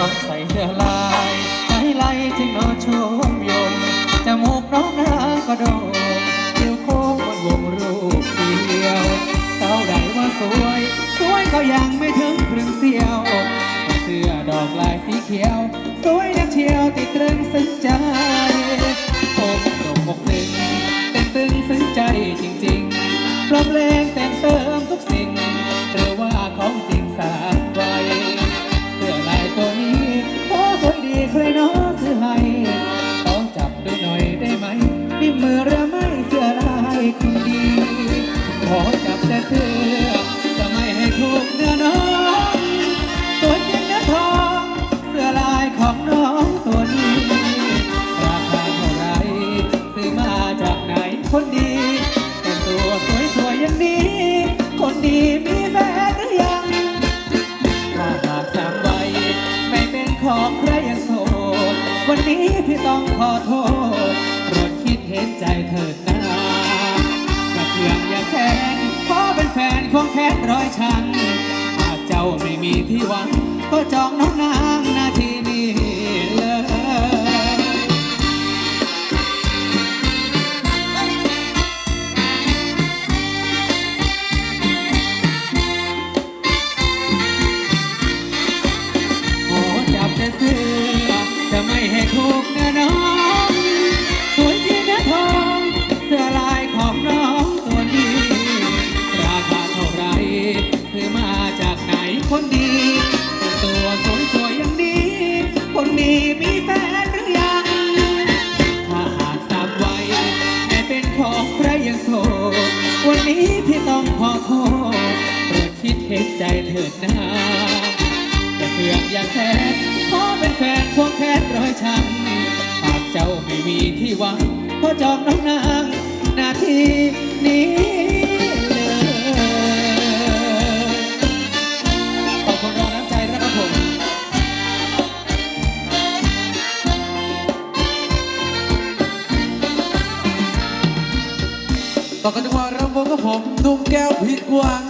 น้องใส่เสื้อลายไล่ไล่ถึงนอนชมยมจมูกน้องนางก็โดนคิ้วโค้งบนวงรูปเดียวเท่าใดว่าสวย สวยก็ยังไม่ถึงครึ่งเสี้ยวเสื้อดอกลายสีเขียว สวยนักเที่ยวติดตรึงสนใจผมตกหกหนึ่ง ควงแขนร้อยชังหากเจ้าไม่มีที่หวัง ก็จองน้องนาง สวยๆอย่งนี้ คนนี้มีแฟนหรือยัง ถ้าหากทราบไว้แม่เป็นของใครยังโสดวันนี้ที่ต้องขอโทษโปรดคิดเห็นใจเถิดนะอย่เสือกอย่าแคบขอเป็นแฟนพวกแคบร้อยช้ำปากเจ้าไม่มีที่หวังเพราะจองน้องนาง นาทีนี้ hồng nôm keo huyết quang.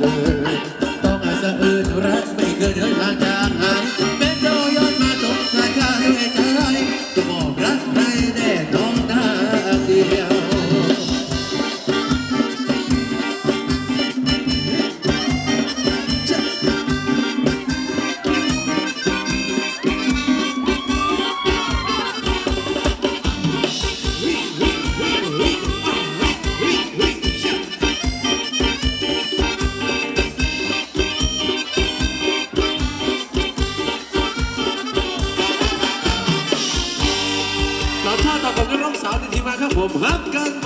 master ทีม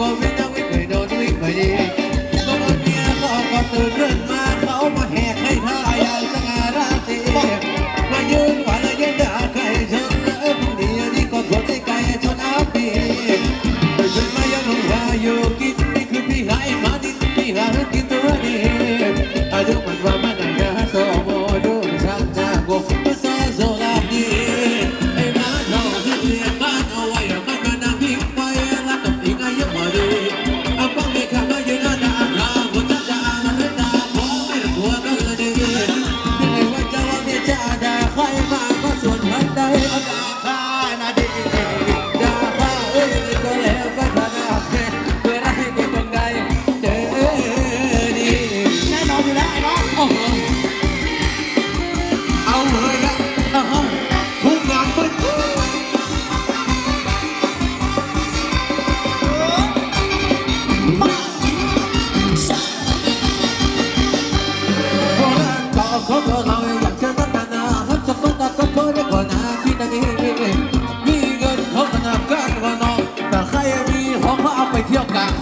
ปีก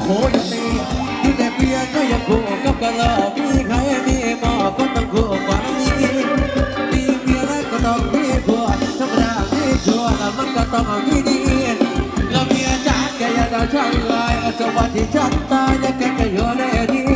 โหยังมีอยู่แต่เพียร์ก็ยังคู่กับกระรอกมีใครมีหมอก็ต้องคู่กว่านี้มีเพียแล้วก็ต้องมีผัวธรรมดามีชัวแล้วมันก็ต้องมีดีแล้มีอาจารย์แกอย่าด่าฉันเลยเอาจะว่าที่ฉันตายแล้แกจะอยู่ในนี้